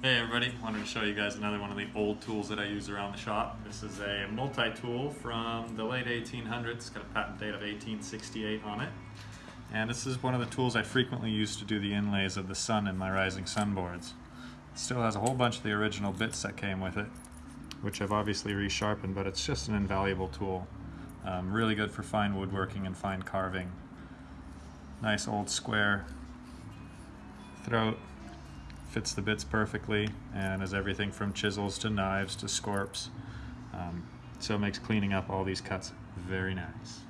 Hey everybody, wanted to show you guys another one of the old tools that I use around the shop. This is a multi-tool from the late 1800s, it's got a patent date of 1868 on it. And this is one of the tools I frequently use to do the inlays of the sun in my rising sun boards. It still has a whole bunch of the original bits that came with it, which I've obviously resharpened, but it's just an invaluable tool. Um, really good for fine woodworking and fine carving. Nice old square throat, fits the bits perfectly and has everything from chisels to knives to scorps. Um, so it makes cleaning up all these cuts very nice.